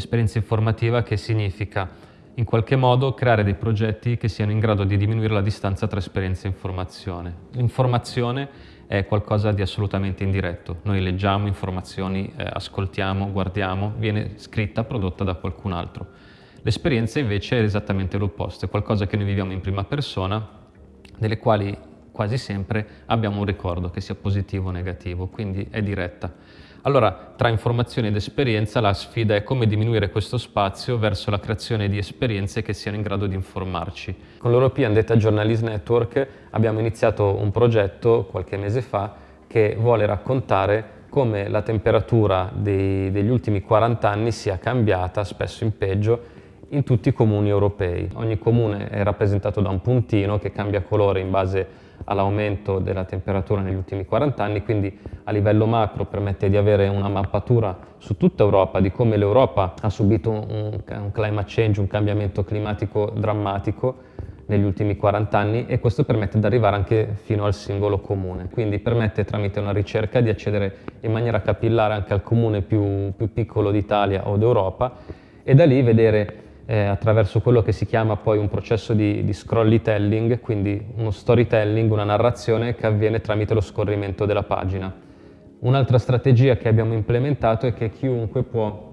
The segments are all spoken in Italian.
Esperienza informativa che significa in qualche modo creare dei progetti che siano in grado di diminuire la distanza tra esperienza e informazione. L'informazione è qualcosa di assolutamente indiretto. Noi leggiamo informazioni, eh, ascoltiamo, guardiamo, viene scritta, prodotta da qualcun altro. L'esperienza invece è esattamente l'opposto, è qualcosa che noi viviamo in prima persona, delle quali quasi sempre abbiamo un ricordo che sia positivo o negativo, quindi è diretta. Allora, tra informazione ed esperienza, la sfida è come diminuire questo spazio verso la creazione di esperienze che siano in grado di informarci. Con l'European Data Journalist Network abbiamo iniziato un progetto qualche mese fa che vuole raccontare come la temperatura dei, degli ultimi 40 anni sia cambiata, spesso in peggio, in tutti i comuni europei. Ogni comune è rappresentato da un puntino che cambia colore in base all'aumento della temperatura negli ultimi 40 anni, quindi a livello macro permette di avere una mappatura su tutta Europa di come l'Europa ha subito un, un climate change, un cambiamento climatico drammatico negli ultimi 40 anni e questo permette di arrivare anche fino al singolo comune. Quindi permette tramite una ricerca di accedere in maniera capillare anche al comune più, più piccolo d'Italia o d'Europa e da lì vedere eh, attraverso quello che si chiama poi un processo di, di scrollytelling, quindi uno storytelling, una narrazione che avviene tramite lo scorrimento della pagina. Un'altra strategia che abbiamo implementato è che chiunque può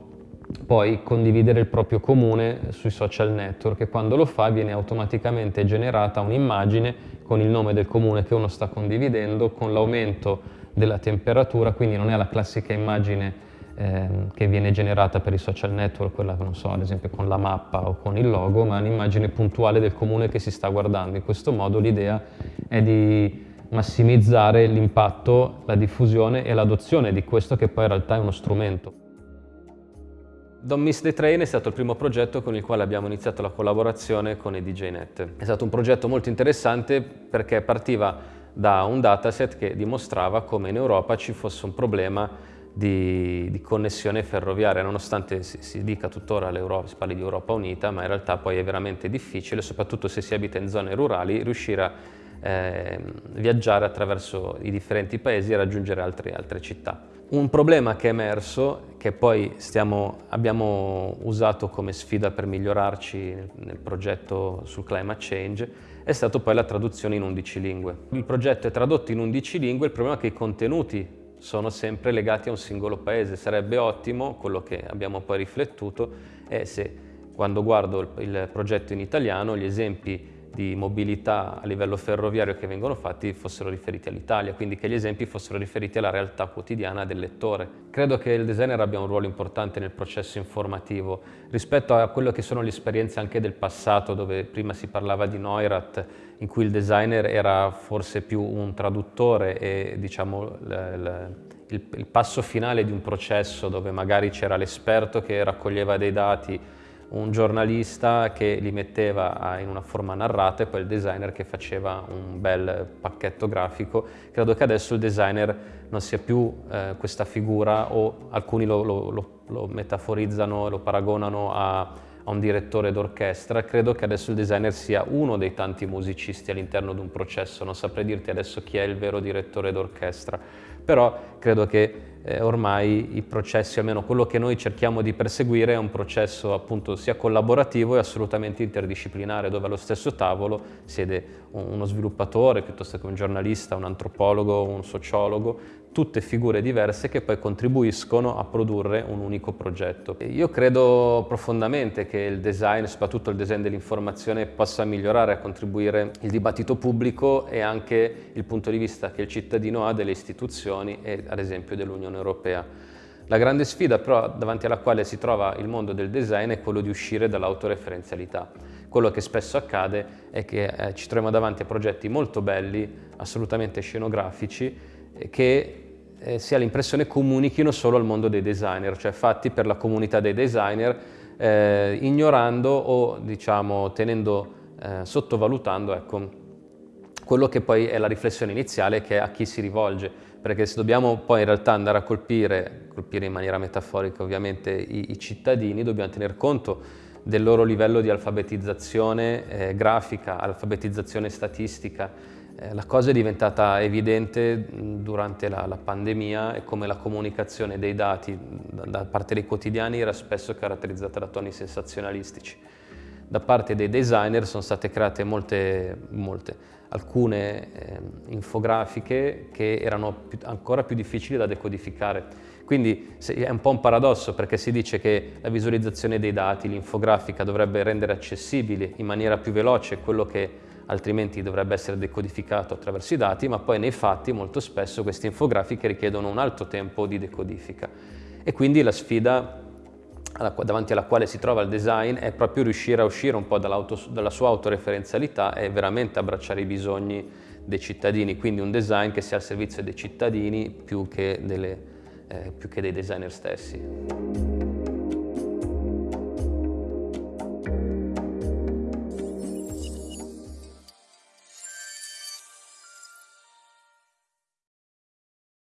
poi condividere il proprio comune sui social network e quando lo fa viene automaticamente generata un'immagine con il nome del comune che uno sta condividendo, con l'aumento della temperatura, quindi non è la classica immagine ehm, che viene generata per i social network, quella che non so, ad esempio con la mappa o con il logo, ma un'immagine puntuale del comune che si sta guardando. In questo modo l'idea è di massimizzare l'impatto, la diffusione e l'adozione di questo che poi in realtà è uno strumento. Don't Miss the Train è stato il primo progetto con il quale abbiamo iniziato la collaborazione con i DJNet. È stato un progetto molto interessante perché partiva da un dataset che dimostrava come in Europa ci fosse un problema di, di, connessione ferroviaria, nonostante si, si dica tuttora si parli di Europa Unita, ma in realtà poi è veramente difficile, soprattutto se si abita in zone rurali, riuscire a eh, viaggiare attraverso i differenti paesi e raggiungere altre, altre città. Un problema che è emerso, che poi stiamo, abbiamo usato come sfida per migliorarci nel, nel progetto sul climate change, è stato poi la traduzione in 11 lingue. Il progetto è tradotto in 11 lingue, il problema è che i contenuti sono sempre legati a un singolo paese. Sarebbe ottimo, quello che abbiamo poi riflettuto, è se quando guardo il progetto in italiano gli esempi di mobilità a livello ferroviario che vengono fatti fossero riferiti all'Italia, quindi che gli esempi fossero riferiti alla realtà quotidiana del lettore. Credo che il designer abbia un ruolo importante nel processo informativo rispetto a quello che sono le esperienze anche del passato, dove prima si parlava di Neurath, in cui il designer era forse più un traduttore e diciamo il, il, passo finale di un processo dove magari c'era l'esperto che raccoglieva dei dati un giornalista che li metteva in una forma narrata e poi il designer che faceva un bel pacchetto grafico. Credo che adesso il designer non sia più eh, questa figura o alcuni lo, lo, lo, lo metaforizzano, lo paragonano a, a un direttore d'orchestra. Credo che adesso il designer sia uno dei tanti musicisti all'interno di un processo, non saprei dirti adesso chi è il vero direttore d'orchestra, però credo che eh, ormai i processi, almeno quello che noi cerchiamo di perseguire, è un processo appunto sia collaborativo e assolutamente interdisciplinare, dove allo stesso tavolo siede uno sviluppatore, piuttosto che un giornalista, un antropologo, un sociologo, tutte figure diverse che poi contribuiscono a produrre un unico progetto. Io credo profondamente che il design, soprattutto il design dell'informazione, possa migliorare a contribuire il dibattito pubblico e anche il punto di vista che il cittadino ha delle istituzioni e ad esempio dell'Unione Europea. La grande sfida però davanti alla quale si trova il mondo del design è quello di uscire dall'autoreferenzialità. Quello che spesso accade è che eh, ci troviamo davanti a progetti molto belli, assolutamente scenografici, che eh, si ha l'impressione comunichino solo al mondo dei designer, cioè fatti per la comunità dei designer, eh, ignorando o diciamo tenendo, eh, sottovalutando ecco, quello che poi è la riflessione iniziale che è a chi si rivolge, perché se dobbiamo poi in realtà andare a colpire, colpire in maniera metaforica ovviamente i, i cittadini, dobbiamo tener conto del loro livello di alfabetizzazione eh, grafica, alfabetizzazione statistica, Eh, la cosa è diventata evidente durante la, la, pandemia e come la comunicazione dei dati da, da parte dei quotidiani era spesso caratterizzata da toni sensazionalistici. Da parte dei designer sono state create molte, molte alcune eh, infografiche che erano più, ancora più difficili da decodificare. Quindi è un po' un paradosso perché si dice che la visualizzazione dei dati, l'infografica dovrebbe rendere accessibile in maniera più veloce quello che altrimenti dovrebbe essere decodificato attraverso i dati, ma poi nei fatti molto spesso queste infografiche richiedono un alto tempo di decodifica. E quindi la sfida davanti alla quale si trova il design è proprio riuscire a uscire un po' dalla sua autoreferenzialità e veramente abbracciare i bisogni dei cittadini, quindi un design che sia al servizio dei cittadini più che, delle, eh, più che dei designer stessi.